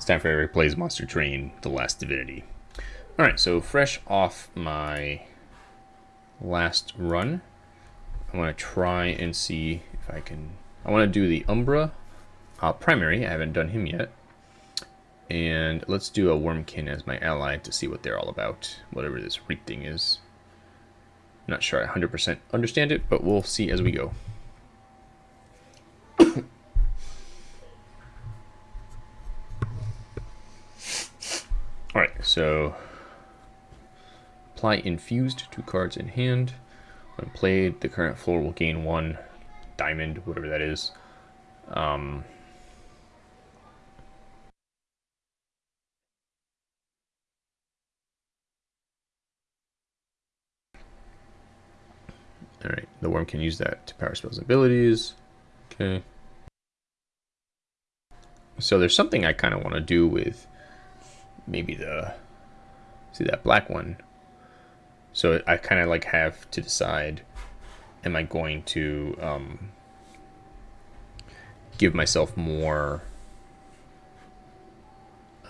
It's Eric Plays Monster Train, The Last Divinity. Alright, so fresh off my last run, I want to try and see if I can... I want to do the Umbra uh, primary, I haven't done him yet. And let's do a Wurmkin as my ally to see what they're all about, whatever this Reek thing is. I'm not sure I 100% understand it, but we'll see as we go. Alright, so apply infused two cards in hand. When played, the current floor will gain one diamond, whatever that is. Um, Alright, the Wurmkin use that to power spells abilities. Okay. So there's something I kind of want to do with maybe the, see that black one. So I kind of like have to decide, am I going to um, give myself more,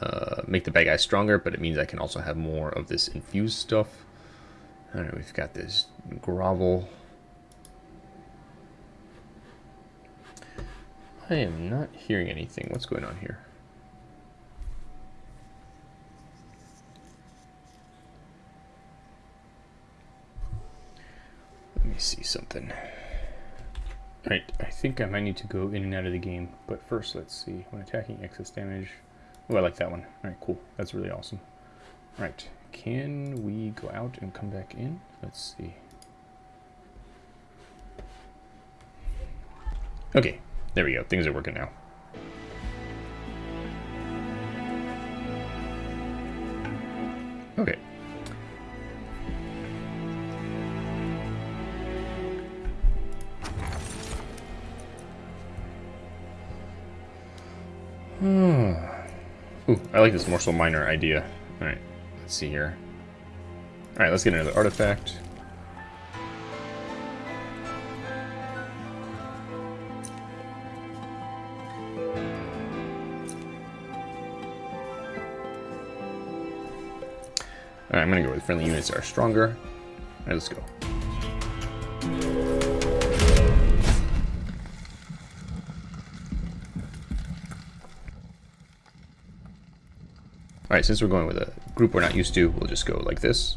uh, make the bad guy stronger, but it means I can also have more of this infused stuff. All right, we've got this grovel I am not hearing anything. What's going on here? Let me see something. Right, I think I might need to go in and out of the game, but first let's see. When attacking, excess damage. Oh, I like that one. Alright, cool. That's really awesome. Right, can we go out and come back in? Let's see. Okay, there we go. Things are working now. Okay. Hmm. Ooh, I like this morsel miner idea. Alright, let's see here. Alright, let's get another artifact. Alright, I'm gonna go with friendly units that are stronger. Alright, let's go. Since we're going with a group we're not used to, we'll just go like this.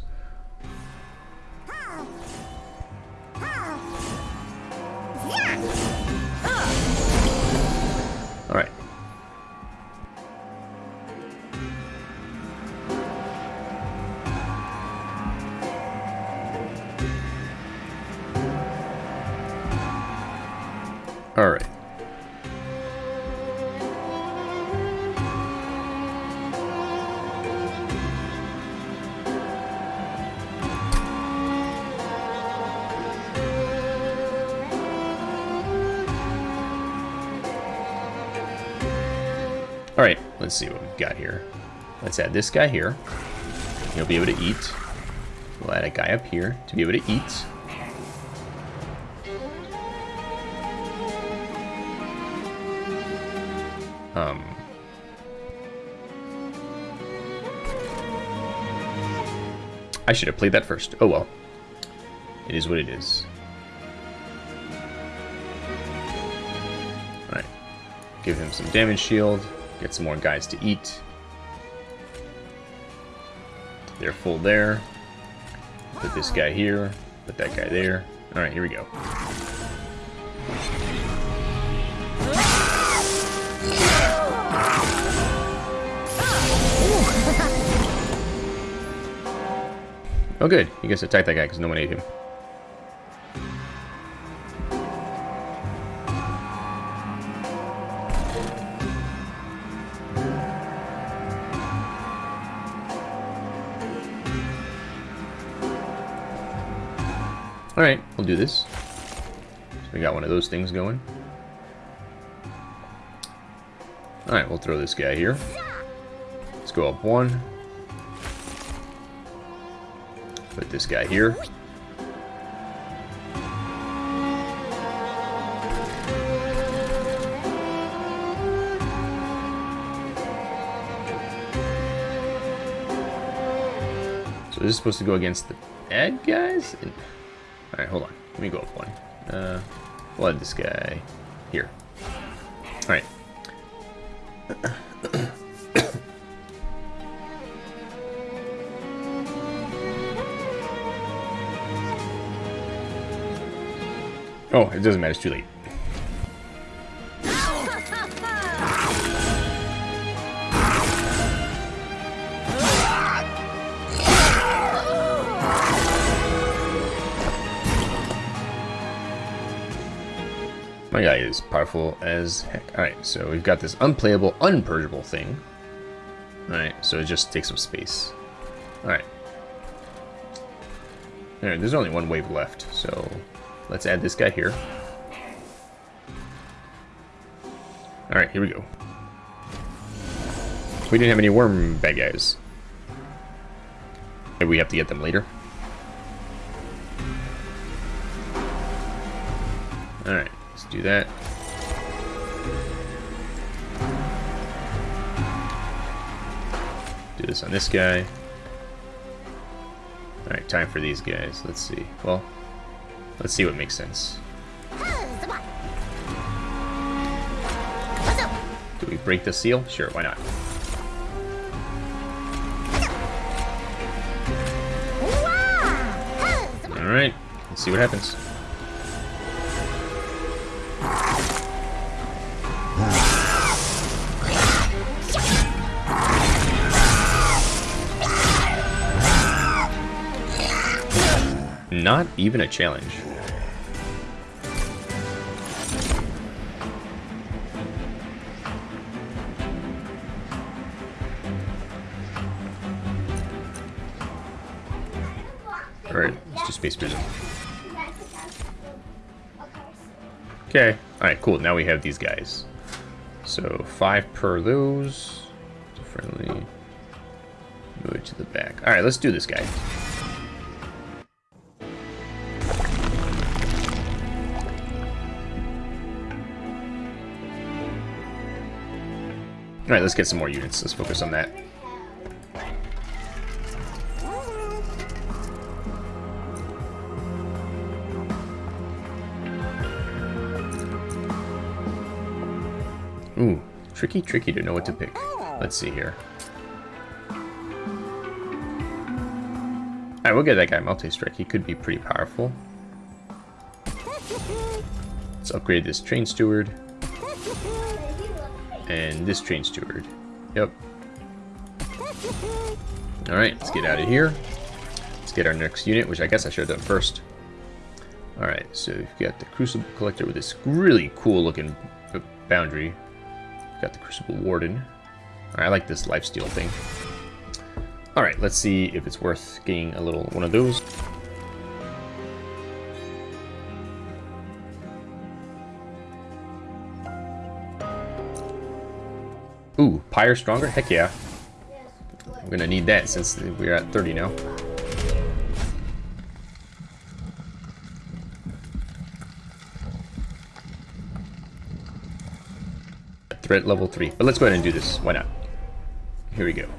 Let's see what we've got here. Let's add this guy here. He'll be able to eat. We'll add a guy up here to be able to eat. Um, I should have played that first. Oh well. It is what it is. Alright. Give him some damage shield. Get some more guys to eat. They're full there. Put this guy here. Put that guy there. Alright, here we go. Oh good, he gets to attack that guy because no one ate him. Alright, we'll do this. So we got one of those things going. Alright, we'll throw this guy here. Let's go up one. Put this guy here. So this is supposed to go against the bad guys? Alright, hold on. Let me go up one. Uh, we'll this guy here. Alright. oh, it doesn't matter. It's too late. As heck. Alright, so we've got this unplayable, unpurgeable thing. Alright, so it just takes up space. Alright. Alright, there's only one wave left, so let's add this guy here. Alright, here we go. We didn't have any worm bad guys. Maybe we have to get them later. Alright. Let's do that. Do this on this guy. Alright, time for these guys. Let's see. Well, let's see what makes sense. Do we break the seal? Sure, why not? Alright, let's see what happens. Not even a challenge. Alright, let's do Space Prism. Okay, alright, cool. Now we have these guys. So, five per those. Friendly. Move it to the back. Alright, let's do this guy. Alright, let's get some more units. Let's focus on that. Ooh, tricky, tricky to know what to pick. Let's see here. Alright, we'll get that guy multi-strike. He could be pretty powerful. Let's upgrade this train steward. And this train steward. Yep. Alright, let's get out of here. Let's get our next unit, which I guess I should have done first. Alright, so we've got the Crucible Collector with this really cool looking boundary. We've got the Crucible Warden. Alright, I like this lifesteal thing. Alright, let's see if it's worth getting a little one of those. Pyre Stronger? Heck yeah. I'm gonna need that since we're at 30 now. Threat level 3. But let's go ahead and do this. Why not? Here we go.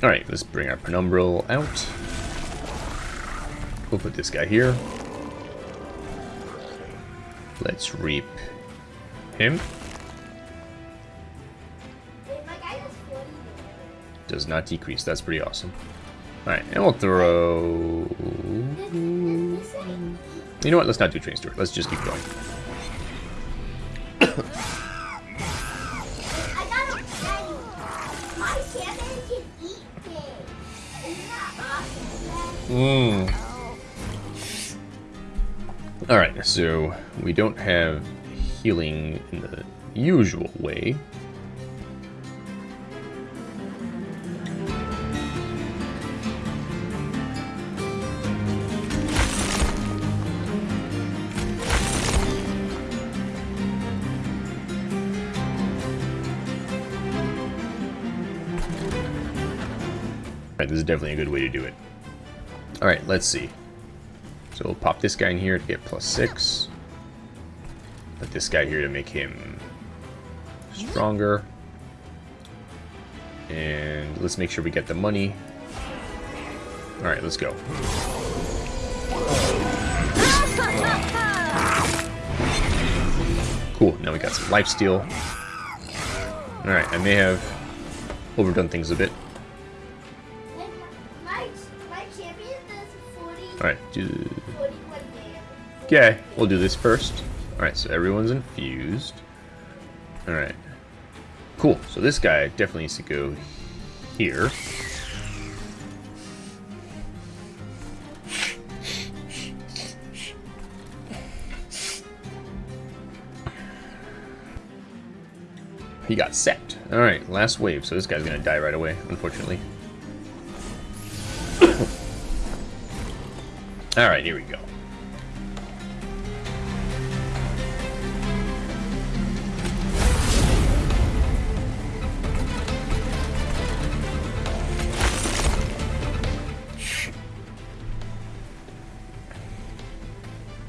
Alright, let's bring our Penumbral out. We'll put this guy here. Let's reap him. Does not decrease. That's pretty awesome. Alright, and we'll throw... You know what? Let's not do Train Steward. Let's just keep going. Mm. Alright, so we don't have healing in the usual way. Right, this is definitely a good way to do it. Alright, let's see. So we'll pop this guy in here to get plus six. Put this guy here to make him stronger. And let's make sure we get the money. Alright, let's go. Cool, now we got some life steal. Alright, I may have overdone things a bit. Alright, do... Okay, we'll do this first. Alright, so everyone's infused. Alright. Cool, so this guy definitely needs to go here. He got set. Alright, last wave, so this guy's gonna die right away, unfortunately. Alright, here we go.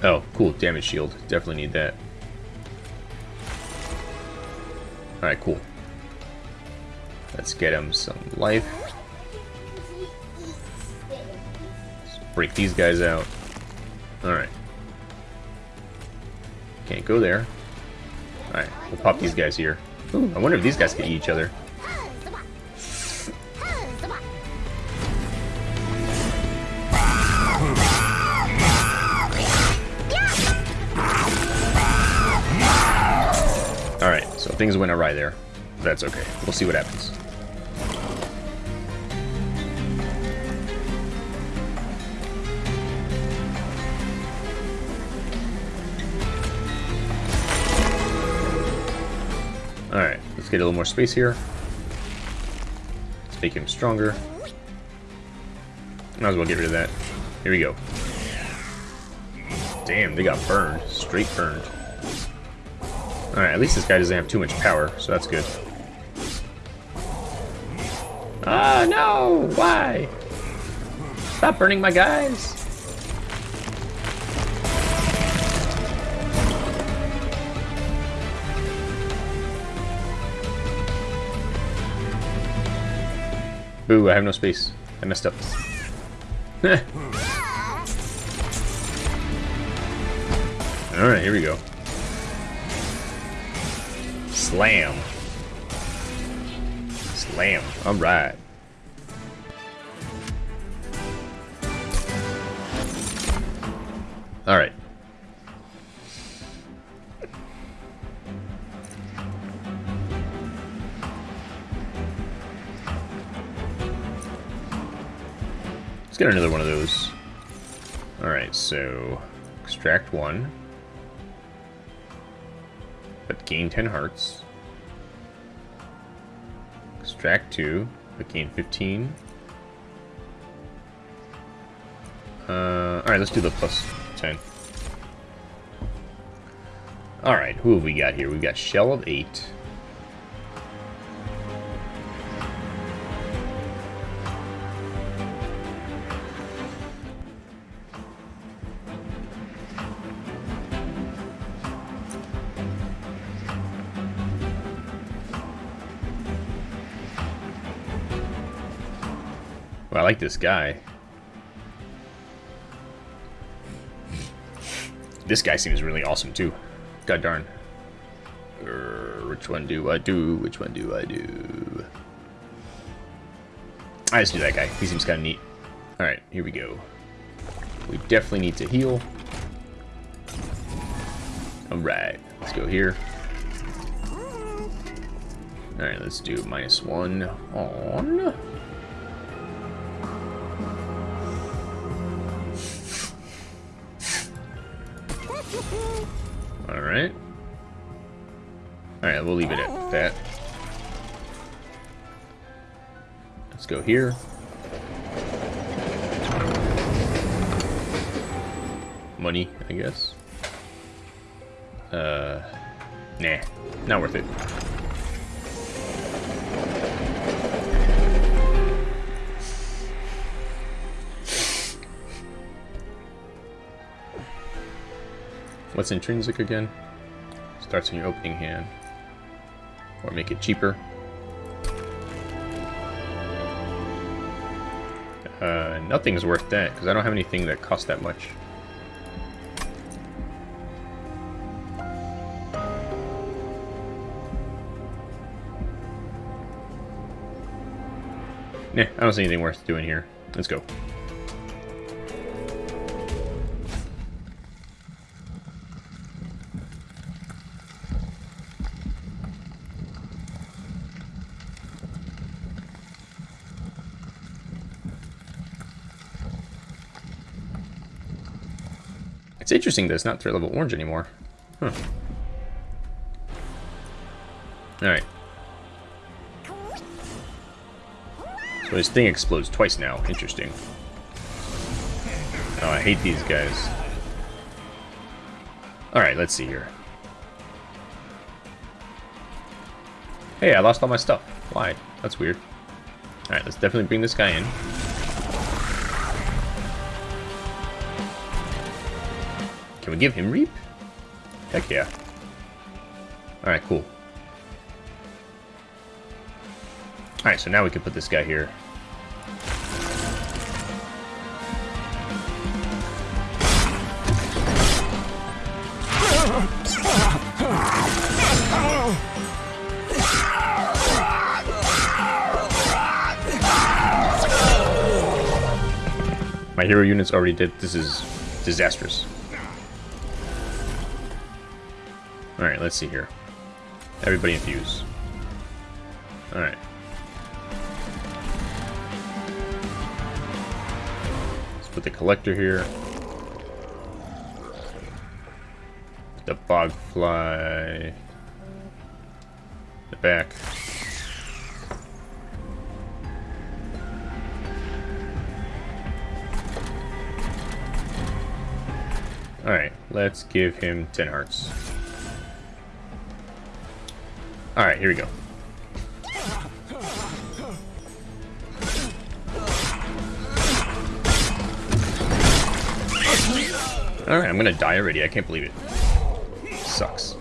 Oh, cool, damage shield. Definitely need that. Alright, cool. Let's get him some life. Break these guys out. Alright. Can't go there. Alright, we'll pop these guys here. Ooh, I wonder if these guys can eat each other. Alright, so things went awry there. That's okay. We'll see what happens. Let's get a little more space here. Let's make him stronger. Might as well get rid of that. Here we go. Damn, they got burned. Straight burned. Alright, at least this guy doesn't have too much power, so that's good. Ah, no! Why? Stop burning my guys! Boo, I have no space. I messed up. Alright, here we go. Slam. Slam. Alright. Let's get another one of those. Alright, so extract one. But gain 10 hearts. Extract 2, but gain 15. Uh, Alright, let's do the plus 10. Alright, who have we got here? We've got Shell of 8. Like this guy. This guy seems really awesome, too. God darn. Er, which one do I do? Which one do I do? I just do that guy. He seems kind of neat. Alright, here we go. We definitely need to heal. Alright, let's go here. Alright, let's do minus one on. Here. Money, I guess. Uh, nah, not worth it. What's intrinsic again? Starts in your opening hand. Or make it cheaper. Nothing's worth that, because I don't have anything that costs that much. Nah, I don't see anything worth doing here. Let's go. It's interesting that it's not threat level orange anymore. Huh. Alright. So his thing explodes twice now. Interesting. Oh, I hate these guys. Alright, let's see here. Hey, I lost all my stuff. Why? That's weird. Alright, let's definitely bring this guy in. Can we give him Reap? Heck yeah. Alright, cool. Alright, so now we can put this guy here. My hero units already did. This is disastrous. Alright, let's see here. Everybody infuse. Alright. Let's put the collector here. The bogfly. The back. Alright, let's give him 10 hearts. Alright, here we go. Alright, I'm gonna die already. I can't believe it. Sucks.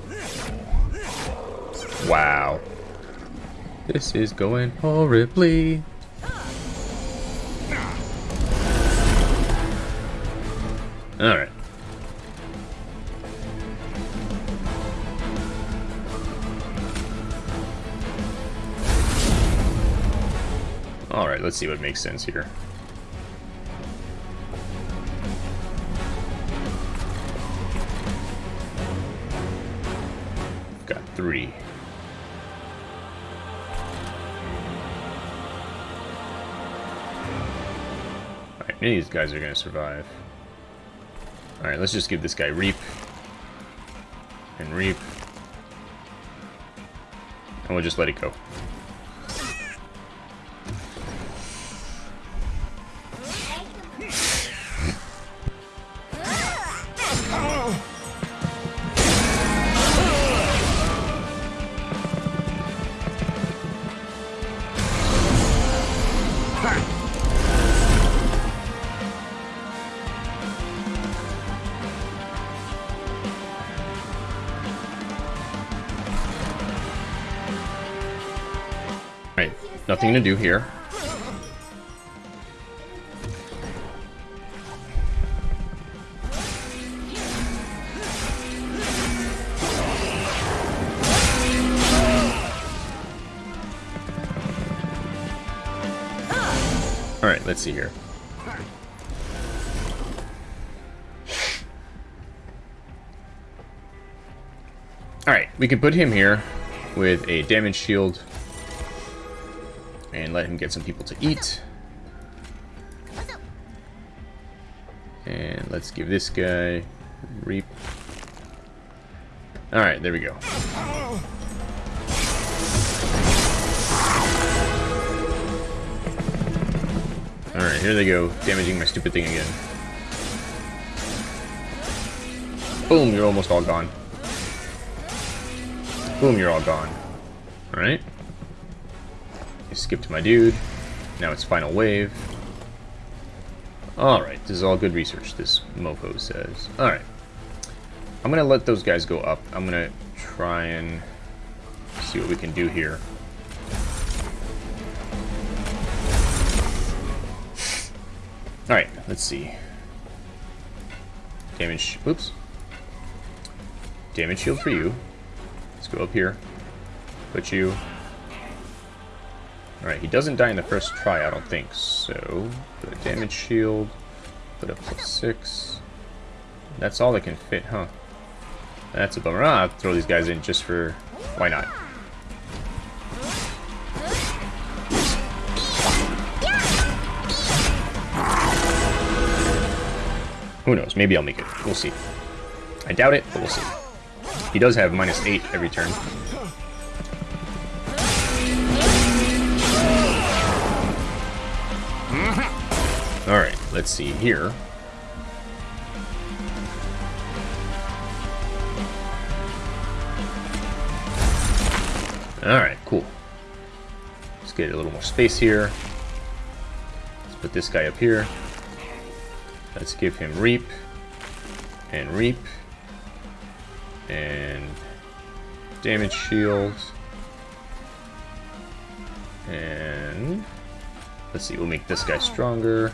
Wow. This is going horribly. Alright. Alright, let's see what makes sense here. Got three. Alright, these guys are to survive. Alright, let's just give this guy Reap. And Reap. And we'll just let it go. To do here. Alright, let's see here. Alright, we can put him here with a damage shield let him get some people to eat. And let's give this guy reap. Alright, there we go. Alright, here they go, damaging my stupid thing again. Boom, you're almost all gone. Boom, you're all gone. Alright. Skip to my dude. Now it's final wave. Alright, this is all good research, this mofo says. Alright. I'm gonna let those guys go up. I'm gonna try and see what we can do here. Alright, let's see. Damage, oops. Damage shield for you. Let's go up here. Put you. Alright, he doesn't die in the first try, I don't think. So, put a damage shield. Put a plus six. That's all that can fit, huh? That's a bummer. Ah, I'll throw these guys in just for... Why not? Who knows? Maybe I'll make it. We'll see. I doubt it, but we'll see. He does have minus 8 every turn. Let's see here. Alright, cool. Let's get a little more space here. Let's put this guy up here. Let's give him Reap, and Reap, and Damage Shield, and let's see, we'll make this guy stronger,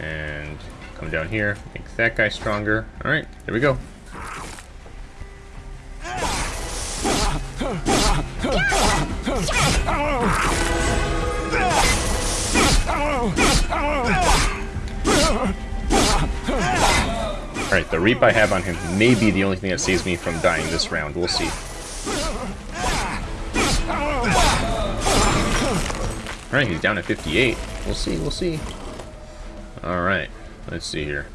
and come down here, make that guy stronger. Alright, there we go. Alright, the Reap I have on him may be the only thing that saves me from dying this round. We'll see. Alright, he's down at 58. We'll see, we'll see. Alright, let's see here.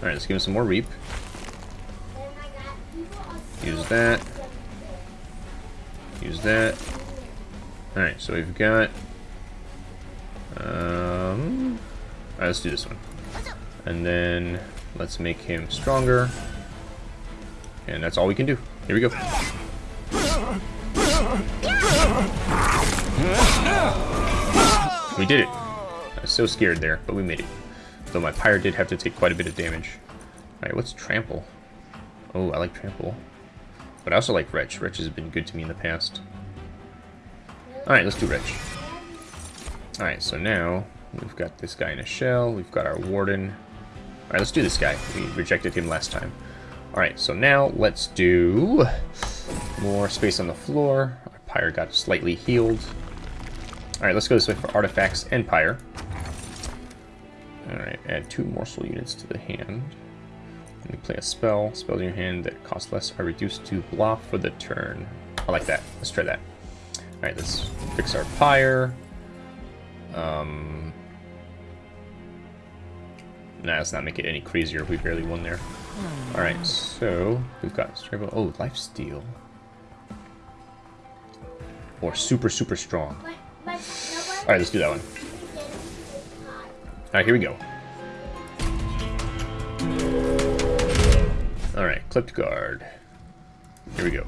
Alright, let's give him some more Reap. Use that. Use that. Alright, so we've got... Um, Alright, let's do this one. And then let's make him stronger. And that's all we can do. Here we go. We did it. I was so scared there, but we made it. Though my pyre did have to take quite a bit of damage. Alright, what's trample? Oh, I like trample. But I also like Wretch. Wretch has been good to me in the past. Alright, let's do Wretch. Alright, so now We've got this guy in a shell. We've got our warden. Alright, let's do this guy. We rejected him last time. Alright, so now let's do more space on the floor. Our pyre got slightly healed. Alright, let's go this way for artifacts and pyre. Alright, add two morsel units to the hand. And you play a spell. Spells in your hand that cost less are reduced to blah for the turn. I like that. Let's try that. Alright, let's fix our pyre. Um, Nah, let's not make it any crazier. We barely won there. Alright, so we've got Strabo. Oh, life steal. Or super, super strong. Alright, let's do that one. Alright, here we go. Alright, clipped guard. Here we go.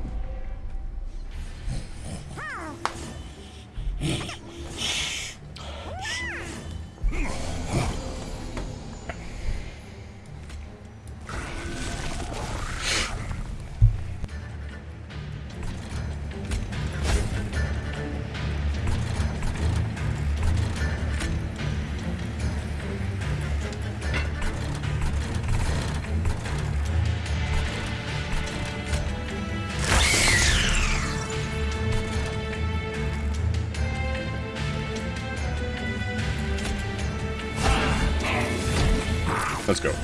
Let's go.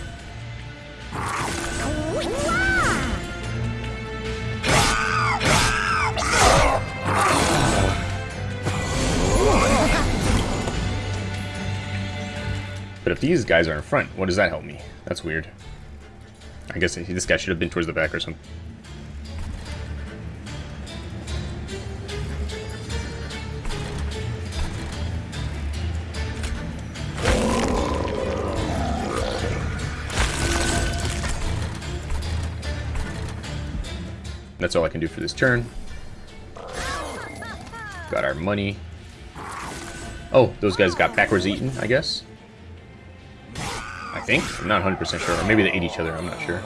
But if these guys are in front, what does that help me? That's weird. I guess this guy should have been towards the back or something. That's all I can do for this turn. Got our money. Oh, those guys got backwards eaten, I guess. I think. I'm not 100% sure. Or maybe they ate each other. I'm not sure.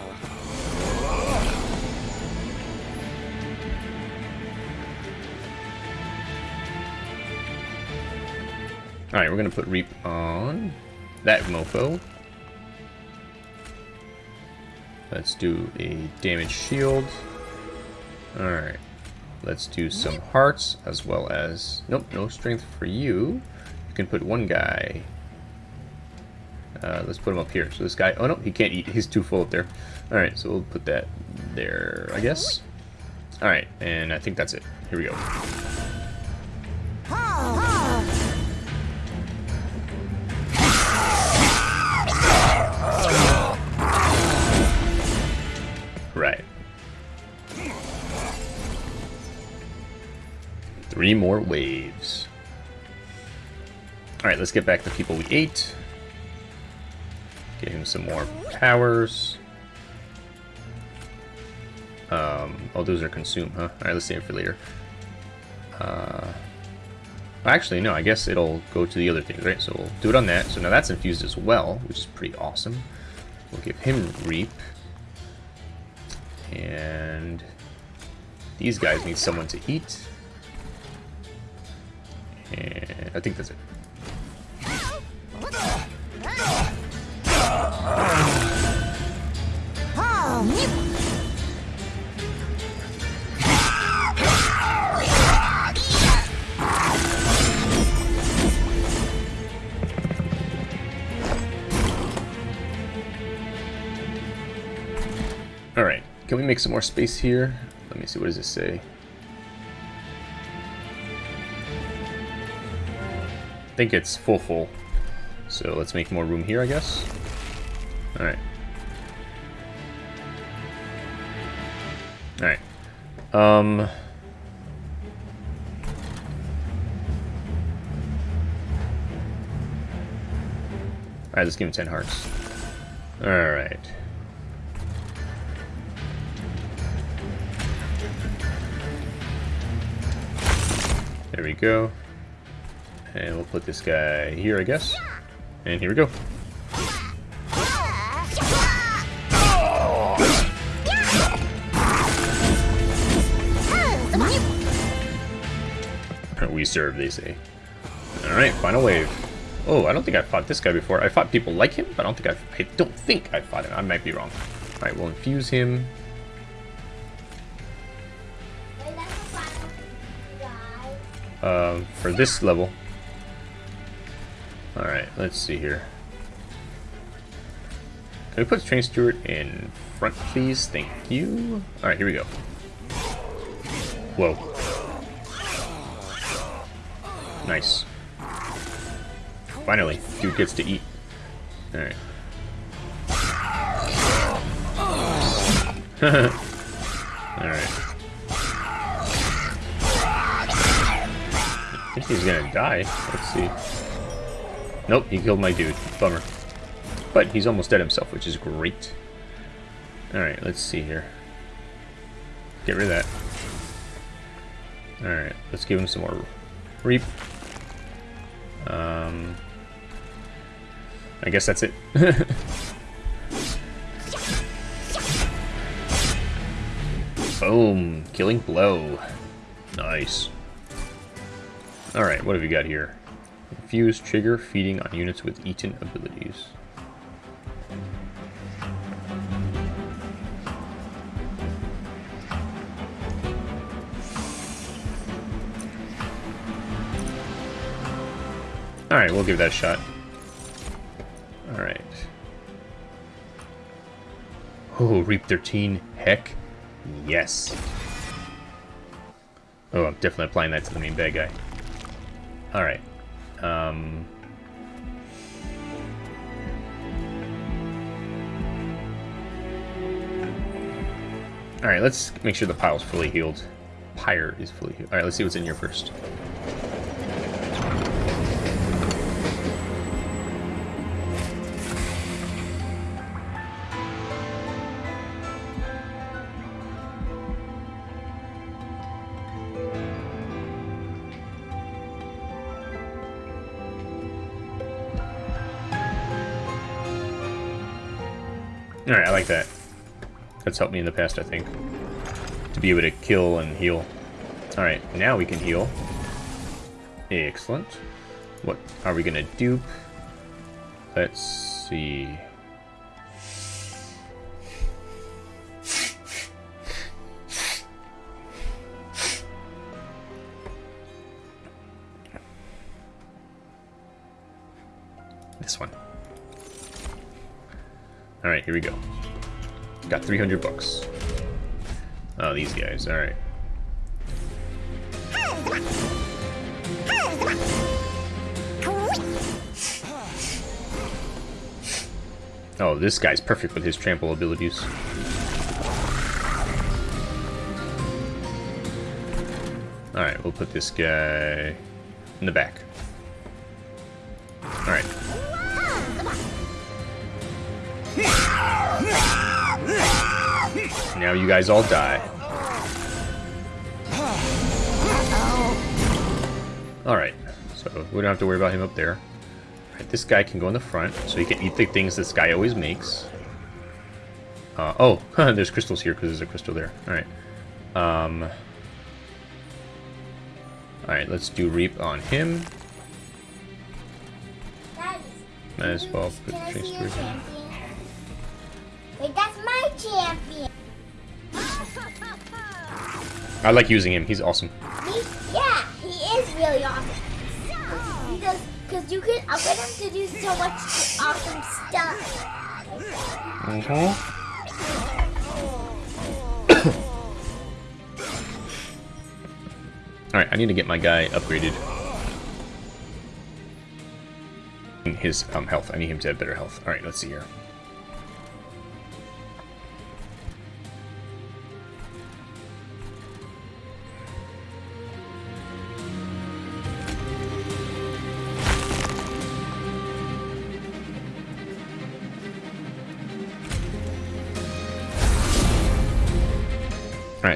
Alright, we're going to put Reap on that mofo. Let's do a damage shield. Alright. Let's do some hearts as well as... Nope, no strength for you. You can put one guy. Uh, let's put him up here. So this guy... Oh no, he can't eat. He's too full up there. Alright, so we'll put that there, I guess. Alright, and I think that's it. Here we go. Three more waves. Alright, let's get back to people we ate. Get him some more powers. Um, oh, those are consumed, huh? Alright, let's save it for later. Uh, actually, no, I guess it'll go to the other things, right? So we'll do it on that. So now that's infused as well, which is pretty awesome. We'll give him Reap. And these guys need someone to eat. And I think that's it. Alright, can we make some more space here? Let me see, what does this say? Think it's full full. So let's make more room here, I guess. Alright. Alright. Um... Alright, let's give him 10 hearts. Alright. There we go. And we'll put this guy here, I guess. And here we go. We serve, they say. Alright, final wave. Oh, I don't think I fought this guy before. I fought people like him, but I don't think I... I don't think I fought him. I might be wrong. Alright, we'll infuse him. Uh, for this level. Alright, let's see here. Can we put Train Steward in front, please? Thank you. Alright, here we go. Whoa. Nice. Finally, dude gets to eat. Alright. Alright. I think he's gonna die. Let's see. Nope, he killed my dude. Bummer. But he's almost dead himself, which is great. Alright, let's see here. Get rid of that. Alright, let's give him some more reap. Um, I guess that's it. Boom! Killing blow. Nice. Alright, what have you got here? Infuse trigger feeding on units with eaten abilities. Alright, we'll give that a shot. Alright. Oh, Reap 13. Heck yes. Oh, I'm definitely applying that to the main bad guy. Alright. Um... Alright, let's make sure the pile's fully healed. Pyre is fully healed. Alright, let's see what's in here first. That's helped me in the past, I think. To be able to kill and heal. Alright, now we can heal. Excellent. What are we gonna dupe? Let's see. This one. Alright, here we go. Got 300 bucks. Oh, these guys, alright. Oh, this guy's perfect with his trample abilities. Alright, we'll put this guy in the back. Now you guys all die. Alright, so we don't have to worry about him up there. Right, this guy can go in the front, so he can eat the things this guy always makes. Uh, oh, there's crystals here because there's a crystal there. Alright. Um, Alright, let's do Reap on him. Might as well put the. Wait, that's my champion. I like using him. He's awesome. He, yeah, he is really awesome. Because, because you can upgrade him to do so much awesome stuff. Mm-hmm. Alright, I need to get my guy upgraded. His um, health. I need him to have better health. Alright, let's see here.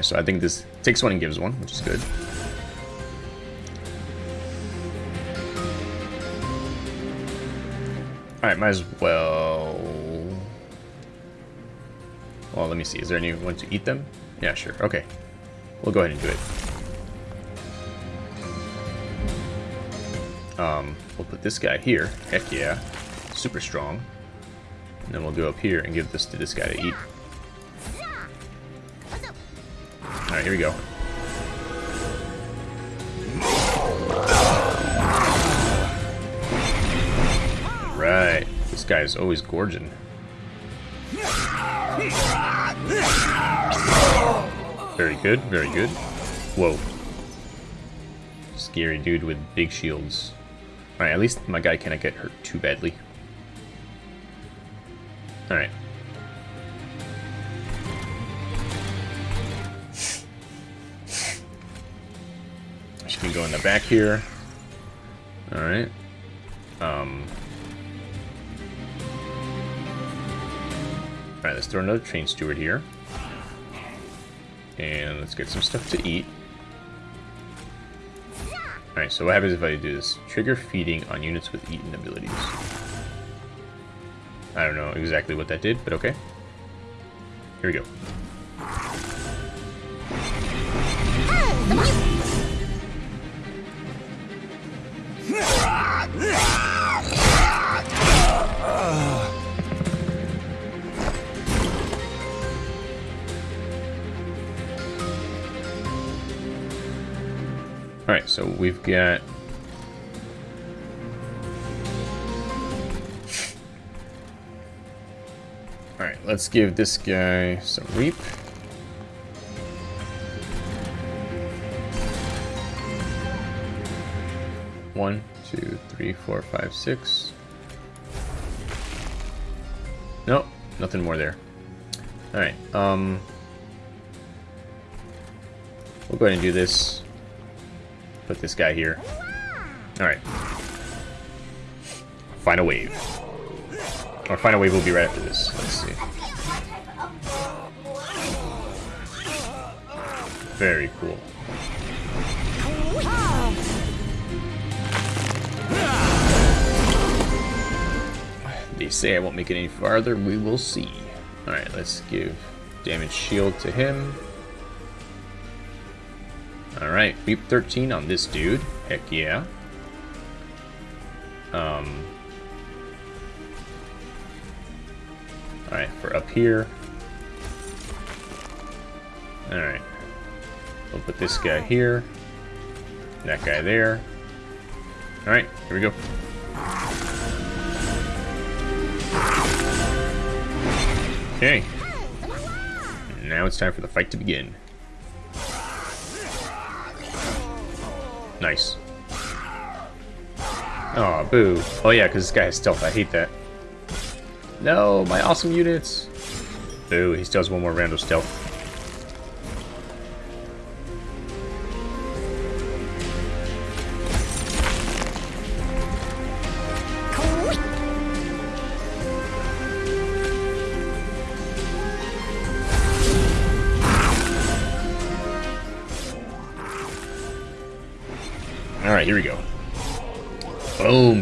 So I think this takes one and gives one, which is good. Alright, might as well... Well, let me see. Is there anyone to eat them? Yeah, sure. Okay. We'll go ahead and do it. Um, we'll put this guy here. Heck yeah. Super strong. And then we'll go up here and give this to this guy to eat. Alright, here we go. Right. This guy is always gorging. Very good, very good. Whoa. Scary dude with big shields. Alright, at least my guy cannot get hurt too badly. Alright. Can go in the back here. Alright. Um. Alright, let's throw another train steward here. And let's get some stuff to eat. Alright, so what happens if I do this? Trigger feeding on units with eaten abilities. I don't know exactly what that did, but okay. Here we go. Alright, so we've got... Alright, let's give this guy some reap. One, two, three, four, five, six. Nope, nothing more there. Alright, um... We'll go ahead and do this. Put this guy here. Alright. Final wave. Our final wave will be right after this. Let's see. Very cool. They say I won't make it any farther. We will see. Alright, let's give damage shield to him. Alright, reap 13 on this dude. Heck yeah. Um. Alright, for up here. Alright. We'll put this guy here. That guy there. Alright, here we go. Okay. Now it's time for the fight to begin. Nice. Oh, boo. Oh yeah, because this guy has stealth. I hate that. No, my awesome units. Boo, he still has one more round of stealth.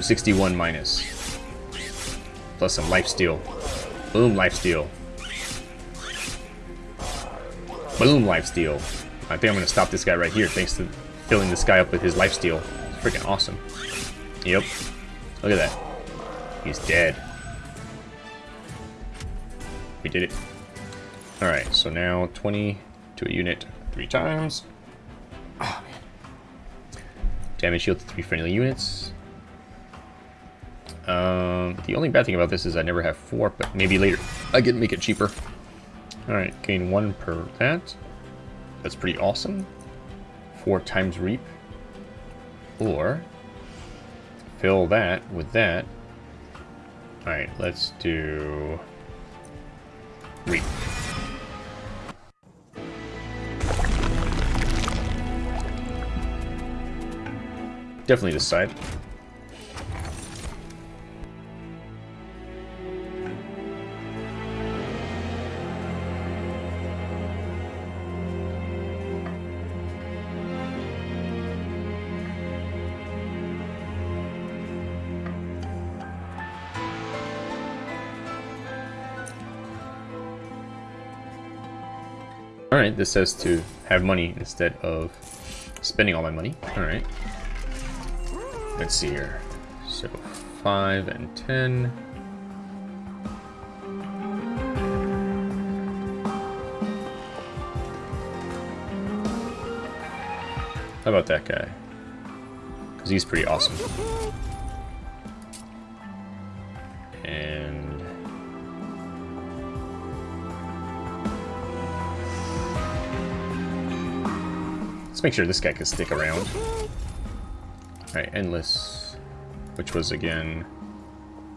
61 minus. Plus some life steal. Boom, life steal. Boom, life steal. I think I'm going to stop this guy right here thanks to filling this guy up with his life steal. It's freaking awesome. Yep. Look at that. He's dead. We did it. Alright, so now 20 to a unit three times. Oh, man. Damage shield to three friendly units. The only bad thing about this is I never have four, but maybe later I can make it cheaper. Alright, gain one per that. That's pretty awesome. Four times reap. Or fill that with that. Alright, let's do reap. Definitely this side. Alright, this says to have money instead of spending all my money. Alright. Let's see here. So, 5 and 10. How about that guy? Because he's pretty awesome. Let's make sure this guy can stick around. Alright, Endless. Which was, again...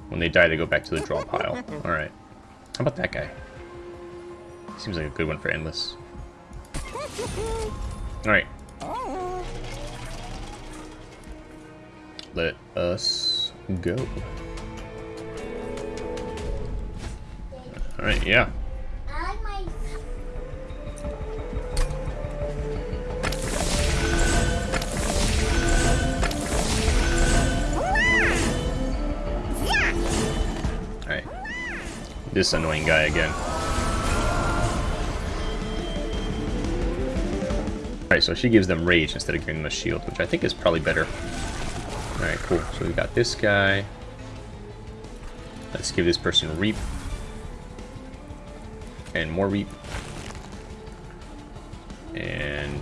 When they die, they go back to the draw pile. Alright. How about that guy? Seems like a good one for Endless. Alright. Let us go. Alright, yeah. This annoying guy again. Alright, so she gives them rage instead of giving them a shield, which I think is probably better. Alright, cool. So we got this guy. Let's give this person reap. And more reap. And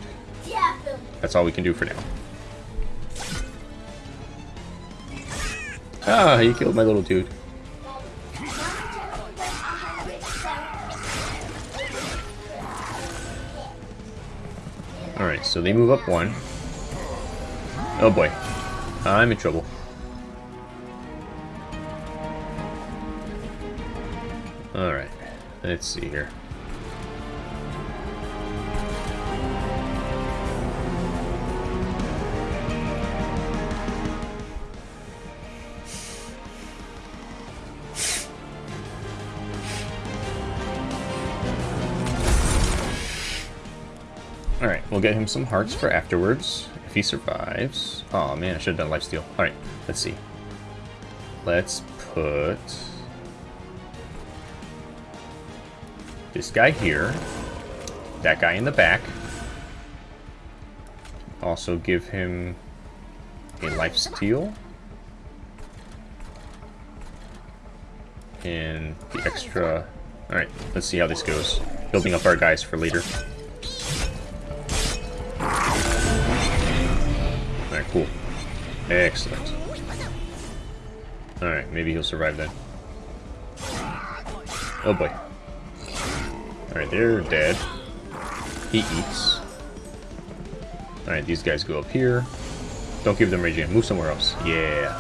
that's all we can do for now. Ah, you killed my little dude. So they move up one. Oh boy. I'm in trouble. Alright, let's see here. Get him some hearts for afterwards, if he survives. Oh man, I should have done lifesteal. Alright, let's see. Let's put... this guy here, that guy in the back. Also give him a life steal. And the extra... Alright, let's see how this goes. Building up our guys for later. Cool. Excellent. Alright, maybe he'll survive then. Oh boy. Alright, they're dead. He eats. Alright, these guys go up here. Don't give them raging. Move somewhere else. Yeah.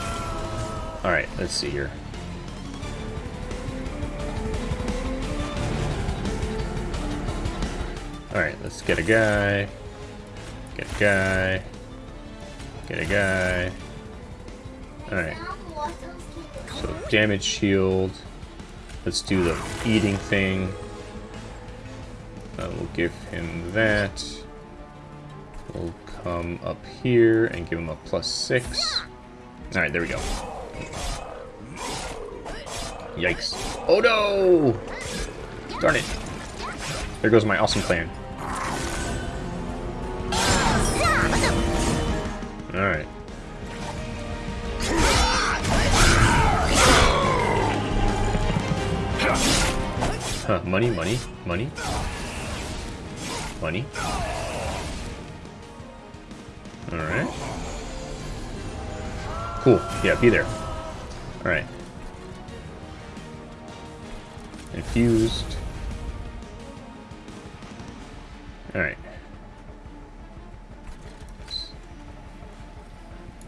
Alright, let's see here. Alright, let's get a guy. Get a guy. Get a guy. Alright. So damage shield. Let's do the eating thing. Uh, we'll give him that. We'll come up here and give him a plus six. Alright, there we go. Yikes. Oh no! Darn it. There goes my awesome plan. Alright. Huh, money, money, money. Money. Alright. Cool. Yeah, be there. Alright. Infused. Alright.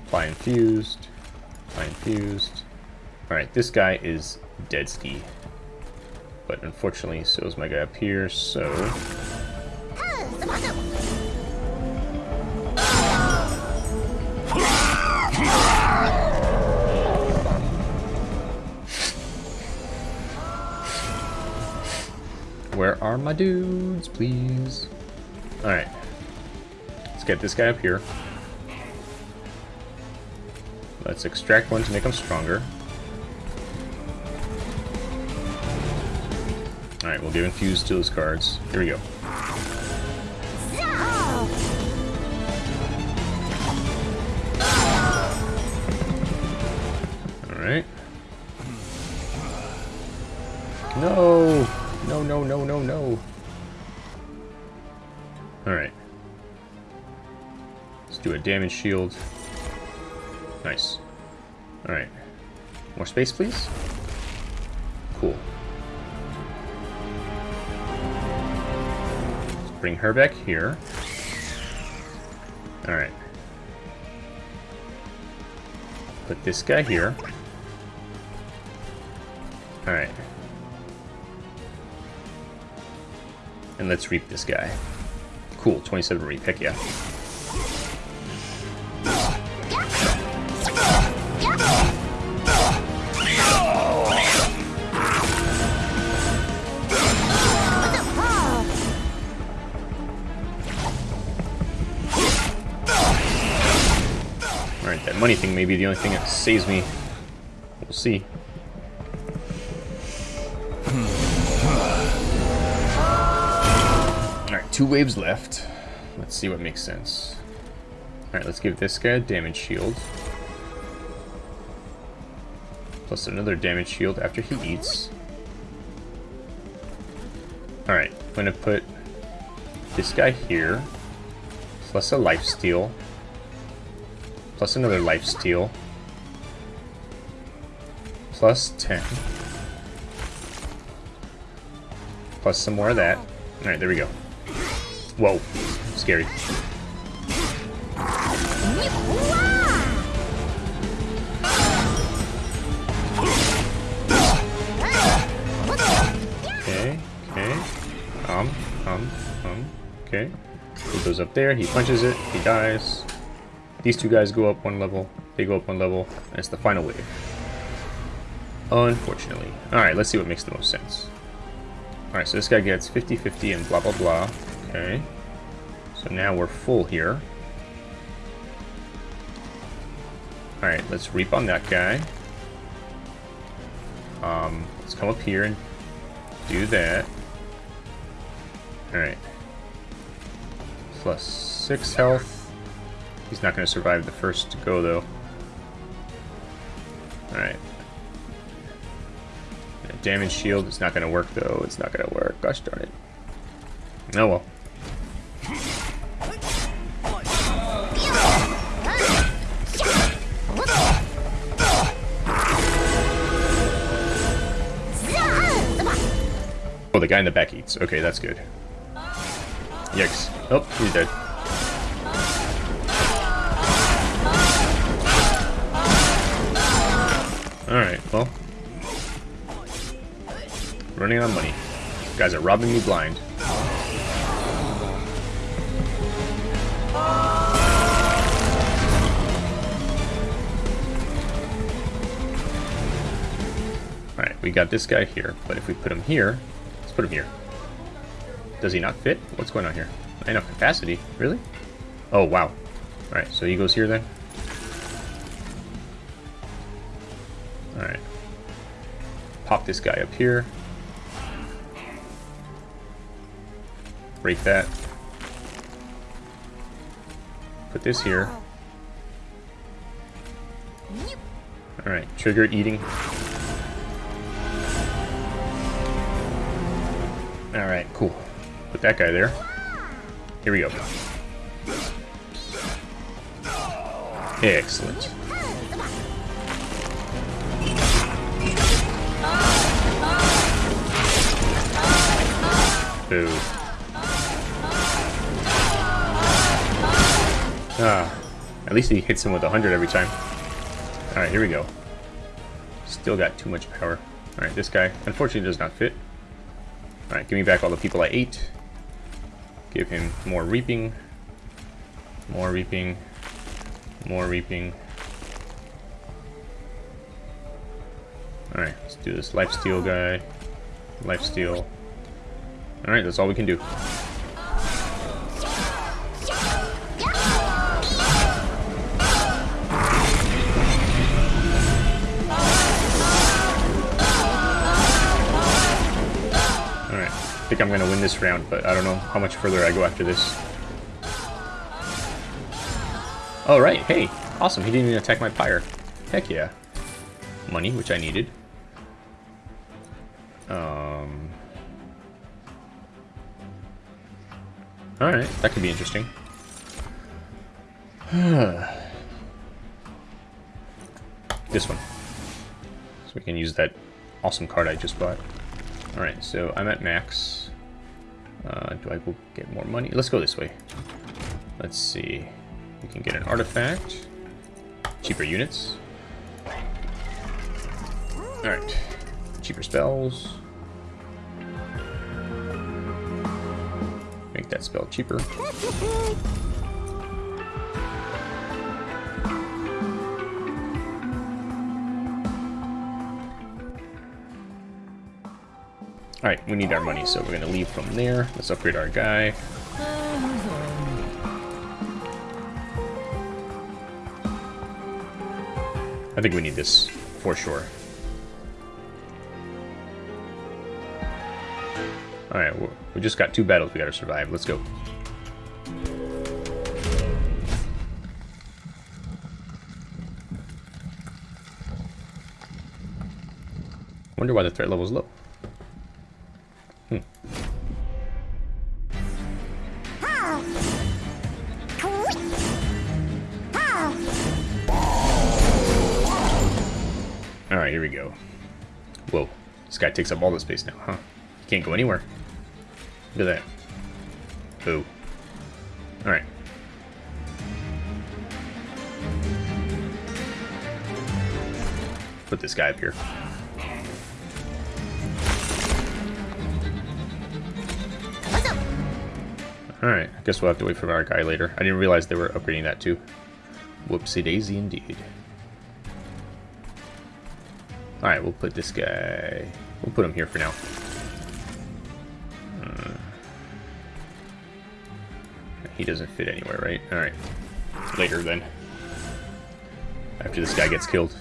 Apply infused. Apply infused. Alright, this guy is dead ski. But unfortunately, so is my guy up here, so... Where are my dudes, please? Alright. Let's get this guy up here. Let's extract one to make them stronger. Alright, we'll give infuse to those cards. Here we go. Alright. No! No, no, no, no, no. Alright. Let's do a damage shield. Nice. Alright. More space, please? Cool. Let's bring her back here. Alright. Put this guy here. Alright. And let's reap this guy. Cool, 27 reap, heck yeah. Money may be the only thing that saves me. We'll see. Alright, two waves left. Let's see what makes sense. Alright, let's give this guy a damage shield. Plus another damage shield after he eats. Alright, I'm gonna put this guy here. Plus a life steal. Plus another life steal. Plus 10. Plus some more of that. Alright, there we go. Whoa. Scary. Okay, okay. Um, um, um. Okay. He goes up there, he punches it, he dies. These two guys go up one level, they go up one level, and it's the final wave. Unfortunately. Alright, let's see what makes the most sense. Alright, so this guy gets 50-50 and blah blah blah. Okay. So now we're full here. Alright, let's reap on that guy. Um, let's come up here and do that. Alright. Plus 6 health. He's not going to survive the first go, though. Alright. Damage shield. It's not going to work, though. It's not going to work. Gosh darn it. Oh well. Oh, the guy in the back eats. Okay, that's good. Yikes. Oh, he's dead. Alright, well. Running on money. guys are robbing me blind. Alright, we got this guy here, but if we put him here, let's put him here. Does he not fit? What's going on here? Enough capacity. Really? Oh, wow. Alright, so he goes here then? Alright. Pop this guy up here. Break that. Put this here. Alright, trigger eating. Alright, cool. Put that guy there. Here we go. Excellent. Boo. Ah, at least he hits him with 100 every time. Alright, here we go. Still got too much power. Alright, this guy unfortunately does not fit. Alright, give me back all the people I ate. Give him more reaping. More reaping. More reaping. Alright, let's do this lifesteal guy. Lifesteal. Alright, that's all we can do. Alright, I think I'm gonna win this round, but I don't know how much further I go after this. Alright, hey, awesome, he didn't even attack my pyre. Heck yeah. Money, which I needed. Um... Alright, that could be interesting. this one. So we can use that awesome card I just bought. Alright, so I'm at max. Uh, do I go get more money? Let's go this way. Let's see. We can get an artifact. Cheaper units. Alright. Cheaper spells. Make that spell cheaper. Alright, we need our money, so we're gonna leave from there. Let's upgrade our guy. I think we need this for sure. Alright, we just got two battles we gotta survive. Let's go. Wonder why the threat level is low. Hmm. Alright, here we go. Whoa. This guy takes up all the space now, huh? Can't go anywhere. Look at that. Boo. Alright. Put this guy up here. Alright, I guess we'll have to wait for our guy later. I didn't realize they were upgrading that too. Whoopsie daisy indeed. Alright, we'll put this guy... We'll put him here for now. He doesn't fit anywhere, right? Alright. Later, then. After this guy gets killed.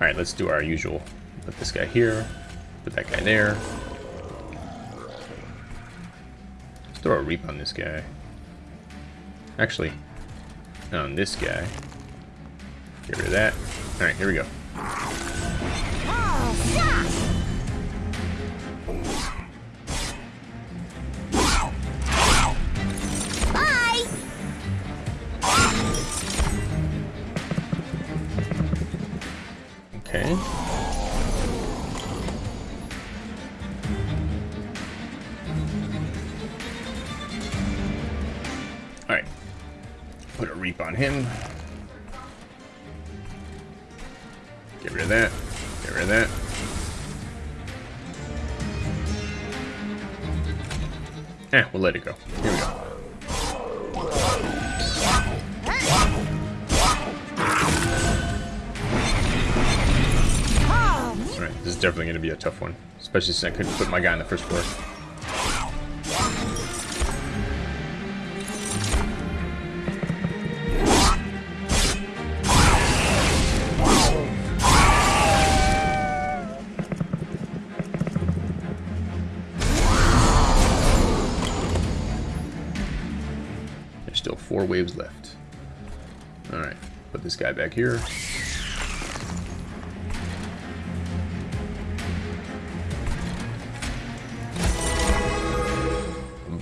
Alright, let's do our usual. Put this guy here, put that guy there. Let's throw a reap on this guy. Actually, on this guy. Get rid of that. Alright, here we go. Put a reap on him. Get rid of that. Get rid of that. Eh, we'll let it go. Here we go. Alright, this is definitely going to be a tough one. Especially since I couldn't put my guy on the first floor. Here.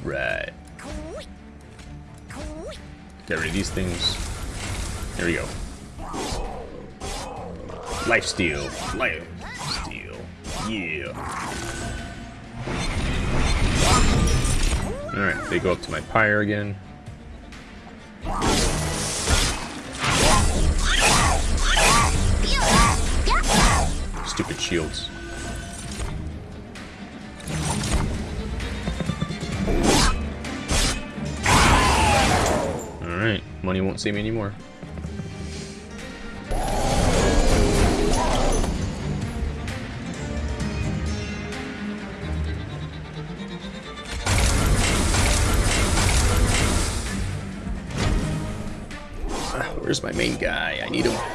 Right. Get rid of these things. There we go. Life steal. Life steal. Yeah. Alright, they go up to my pyre again. Shields. Alright, money won't save me anymore. Ah, Where's my main guy? I need him.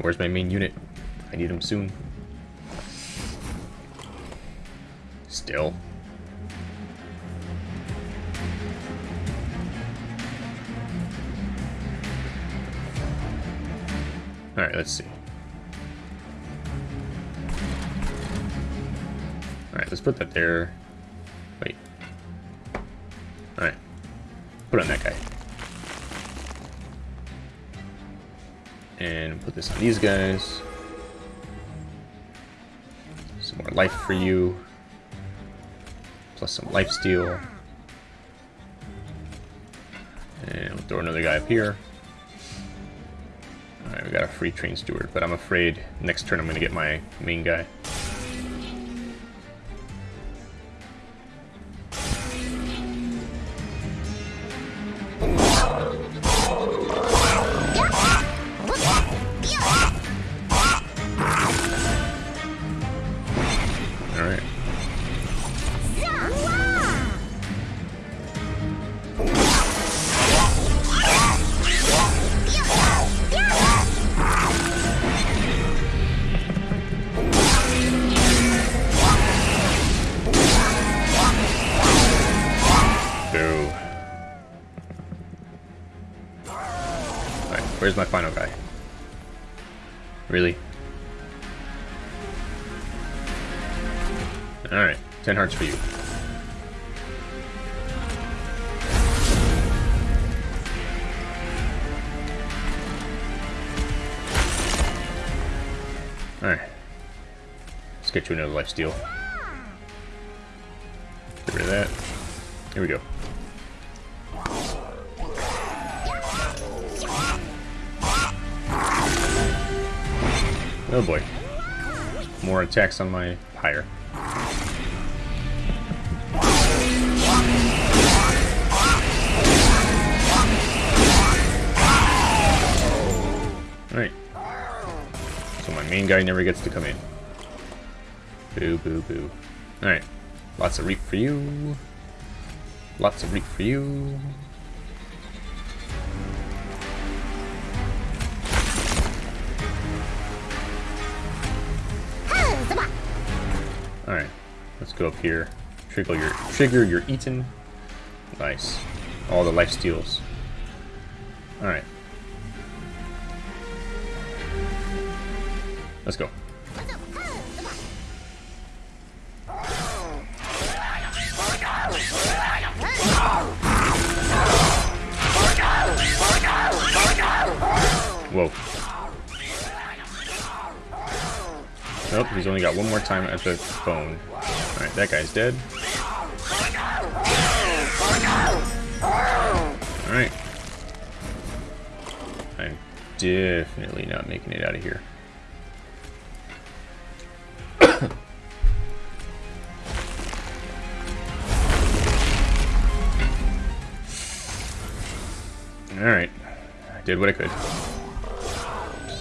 Where's my main unit? I need him soon. Still. Alright, let's see. Alright, let's put that there. Wait. Alright. Put on that guy. And put this on these guys. Some more life for you. Plus some life steal. And we'll throw another guy up here. Alright, we got a free train steward, but I'm afraid next turn I'm gonna get my main guy. deal. Get rid of that. Here we go. Oh boy. More attacks on my pyre. Alright. So my main guy never gets to come in. Boo, boo, boo. Alright. Lots of reap for you. Lots of reap for you. Alright. Let's go up here. Trigger your trigger your eaten. Nice. All the life steals. Alright. Let's go. Whoa. Nope, he's only got one more time at the phone. Alright, that guy's dead. Alright. I'm definitely not making it out of here. Alright. I did what I could.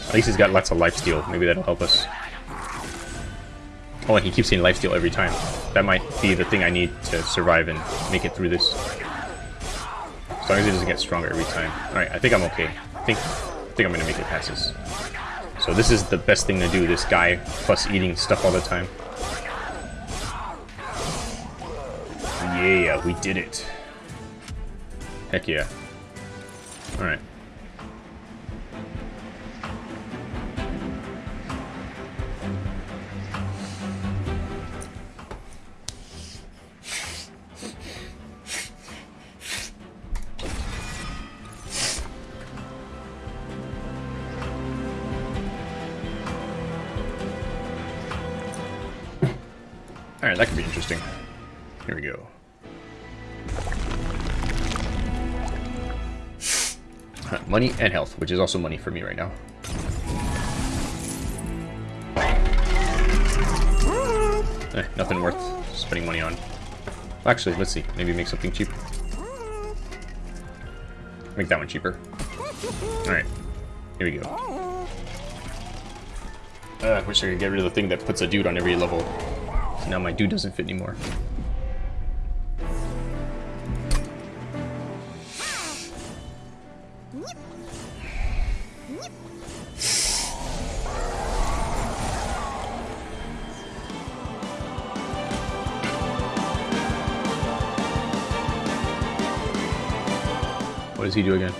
At least he's got lots of lifesteal. Maybe that'll help us. Oh, and he keeps saying lifesteal every time. That might be the thing I need to survive and make it through this. As long as he doesn't get stronger every time. Alright, I think I'm okay. I think, I think I'm gonna make it past this. So this is the best thing to do, this guy plus eating stuff all the time. Yeah, we did it. Heck yeah. Alright. Alright, that could be interesting. Here we go. Money and health, which is also money for me right now. Eh, nothing worth spending money on. Actually, let's see. Maybe make something cheap. Make that one cheaper. Alright. Here we go. Uh, I wish I could get rid of the thing that puts a dude on every level. Now my dude doesn't fit anymore. What does he do again?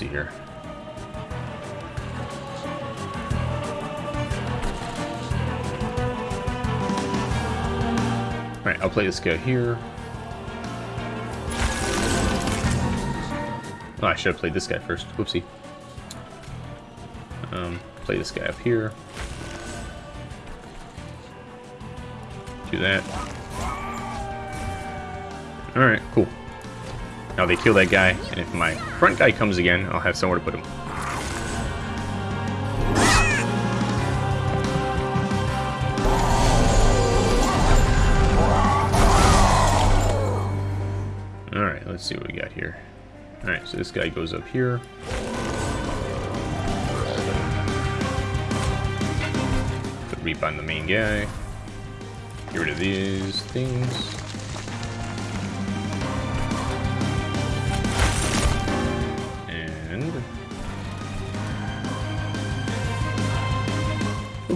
See here. Alright, I'll play this guy here. Oh, I should have played this guy first. Whoopsie. Um, play this guy up here. Do that. Alright, cool. Now they kill that guy, and if my front guy comes again, I'll have somewhere to put him. Alright, let's see what we got here. Alright, so this guy goes up here. Reap on the main guy. Get rid of these things.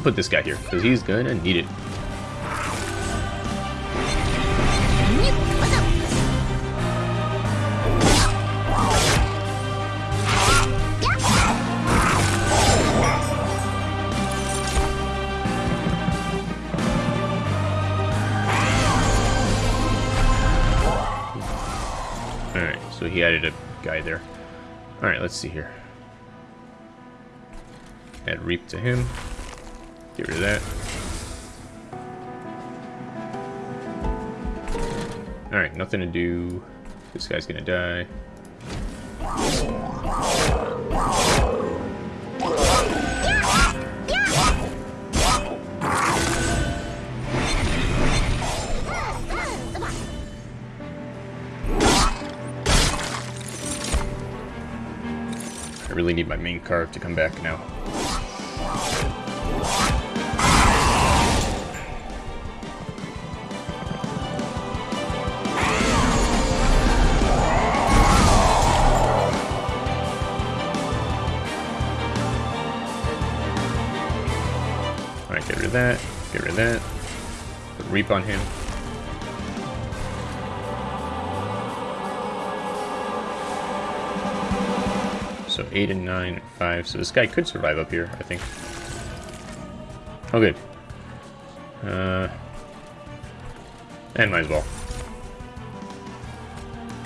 Put this guy here, because he's gonna need it. Alright, so he added a guy there. Alright, let's see here. Add Reap to him. Get rid of that. Alright, nothing to do. This guy's gonna die. I really need my main card to come back now. That. Get rid of that. Put Reap on him. So 8 and 9 and 5. So this guy could survive up here, I think. Oh, good. Uh, and might as well.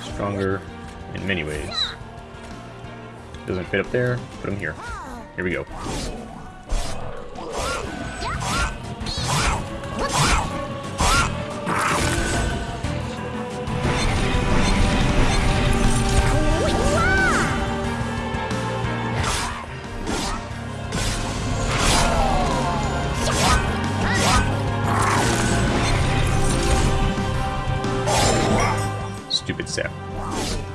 Stronger in many ways. Doesn't fit up there. Put him here. Here we go. Stupid sap.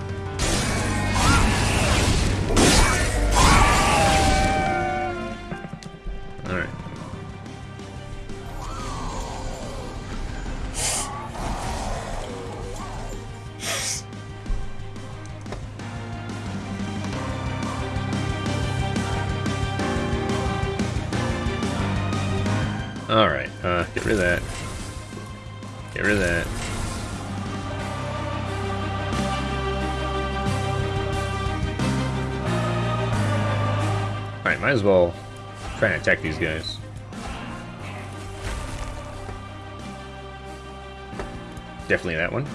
Might as well try and attack these guys. Definitely that one.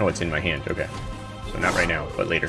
Oh, it's in my hand. Okay. So not right now, but later.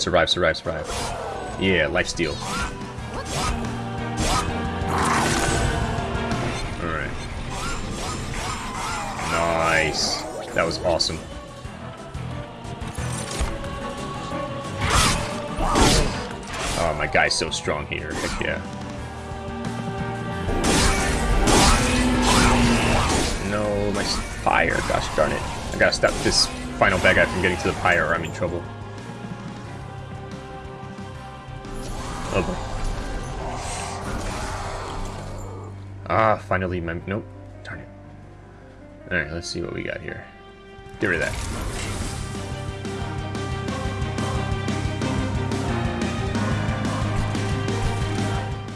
On, survive, survive, survive. Yeah, life steal. Alright. Nice. That was awesome. Oh, my guy's so strong here. Heck yeah. No, my fire. Gosh darn it. I gotta stop this final bad guy from getting to the pyre or I'm in trouble. Oh boy. Ah, finally my... Nope. Darn it. Alright, let's see what we got here. Get rid of that.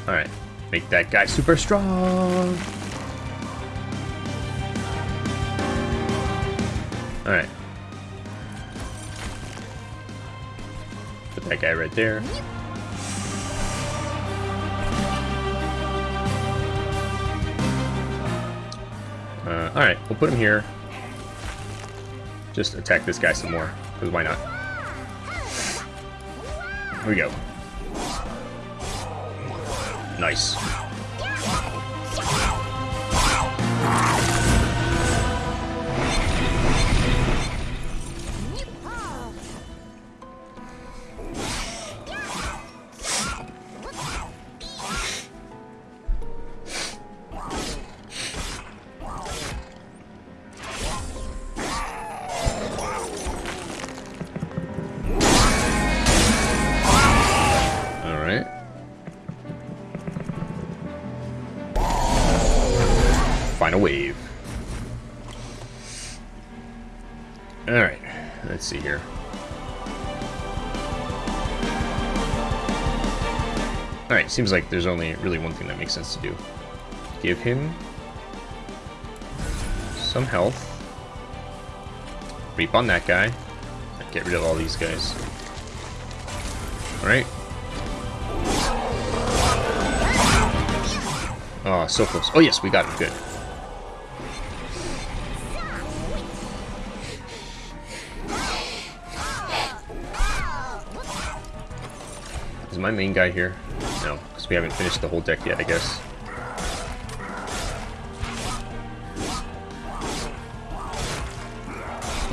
Alright. Make that guy super strong! Alright. Put that guy right there. Alright, we'll put him here. Just attack this guy some more, because why not? Here we go. Nice. Seems like there's only really one thing that makes sense to do. Give him some health. Reap on that guy. Get rid of all these guys. Alright. Oh, so close. Oh yes, we got him. Good. Is my main guy here? No, because we haven't finished the whole deck yet, I guess.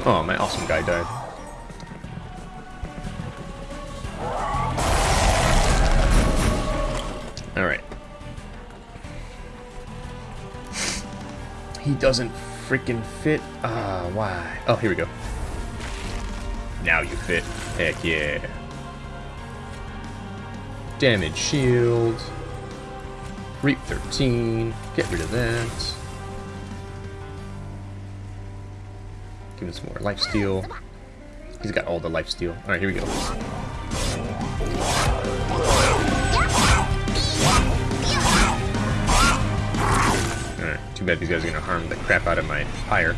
Oh, my awesome guy died. Alright. He doesn't freaking fit. Ah, uh, why? Oh, here we go. Now you fit. Heck yeah. Damage shield. Reap 13. Get rid of that. Give him some more life steal. He's got all the life steal. Alright, here we go. Alright, too bad these guys are gonna harm the crap out of my pyre.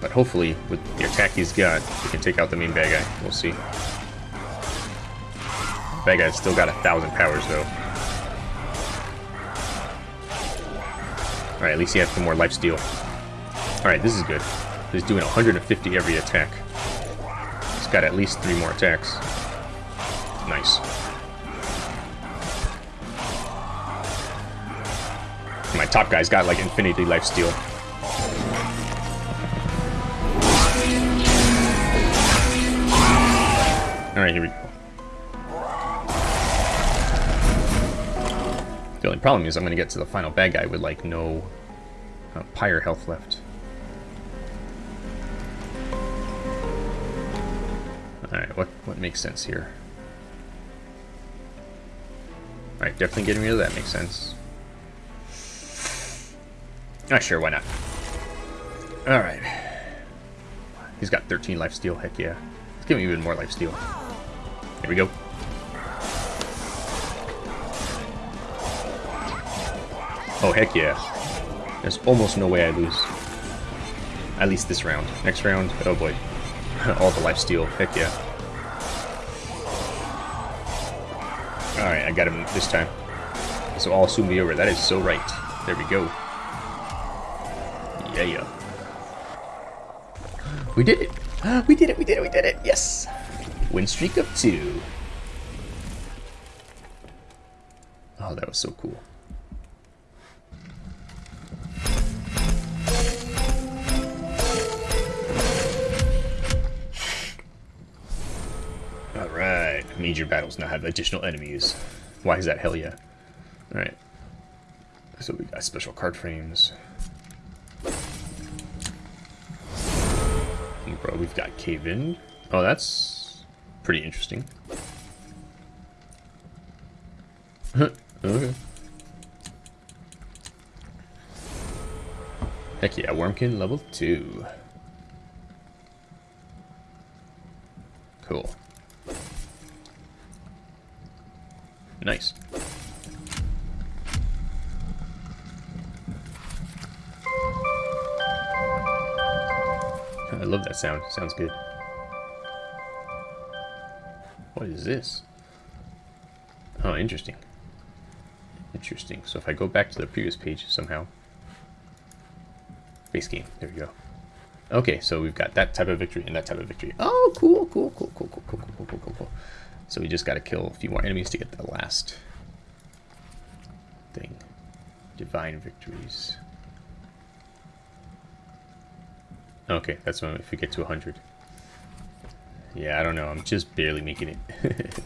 But hopefully, with the attack he's got, we can take out the main bad guy. We'll see. Guy's still got a thousand powers, though. Alright, at least he has some more life steal. Alright, this is good. He's doing 150 every attack. He's got at least three more attacks. Nice. My top guy's got like infinity life steal. Alright, here we go. The only problem is I'm going to get to the final bad guy with like no uh, pyre health left. Alright, what, what makes sense here? Alright, definitely getting rid of that makes sense. Ah, sure, why not? Alright. He's got 13 life steal, heck yeah. Let's give him even more life steal. Here we go. Oh, heck yeah. There's almost no way I lose. At least this round. Next round, oh boy. All the life steal. Heck yeah. Alright, I got him this time. So all soon be over. That is so right. There we go. Yeah, yeah. We did it! We did it, we did it, we did it! Yes! Win streak of two. Oh, that was so cool. Major battles now have additional enemies. Why is that? Hell yeah. Alright. So we got special card frames. Bro, we've got Cave In. Oh, that's pretty interesting. okay. Heck yeah, Wurmkin level 2. Cool. Nice. I love that sound. Sounds good. What is this? Oh, interesting. Interesting. So if I go back to the previous page somehow. Base game. There we go. Okay, so we've got that type of victory and that type of victory. Oh, cool, cool, cool, cool, cool, cool, cool, cool, cool, cool. So we just got to kill a few more enemies to get the last thing. Divine victories. Okay, that's when if we get to 100. Yeah, I don't know. I'm just barely making it.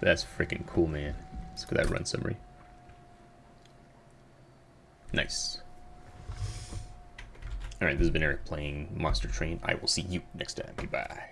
that's freaking cool, man. Let's go that run summary. Nice. Alright, this has been Eric playing Monster Train. I will see you next time. Goodbye.